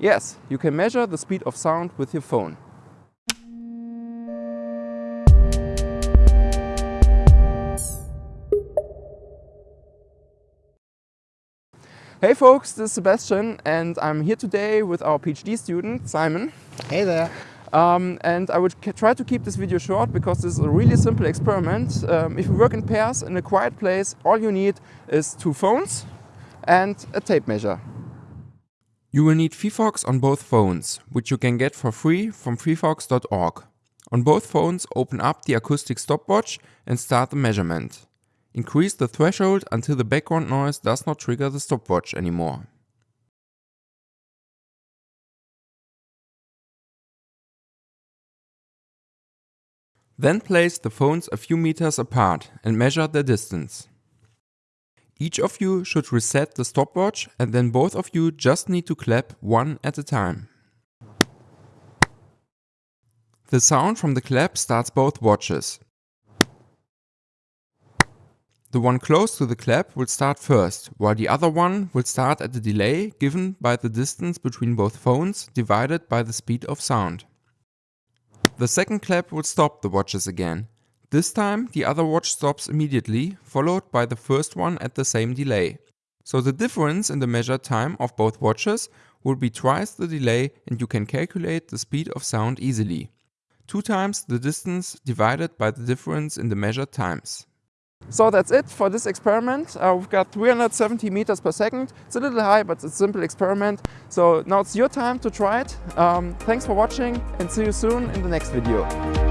Yes, you can measure the speed of sound with your phone. Hey folks, this is Sebastian and I'm here today with our PhD student Simon. Hey there. Um, and I would try to keep this video short because this is a really simple experiment. Um, if you work in pairs in a quiet place, all you need is two phones and a tape measure. You will need phyphox on both phones, which you can get for free from phyphox.org. On both phones, open up the acoustic stopwatch and start the measurement. Increase the threshold until the background noise does not trigger the stopwatch anymore. Then place the phones a few meters apart and measure their distance. Each of you should reset the stopwatch and then both of you just need to clap one at a time. The sound from the clap starts both watches. The one close to the clap will start first, while the other one will start at a delay given by the distance between both phones divided by the speed of sound. The second clap will stop the watches again. This time the other watch stops immediately, followed by the first one at the same delay. So the difference in the measured time of both watches will be twice the delay and you can calculate the speed of sound easily. Two times the distance divided by the difference in the measured times. So that's it for this experiment. Uh, we've got 370 meters per second. It's a little high, but it's a simple experiment. So now it's your time to try it. Um, thanks for watching and see you soon in the next video.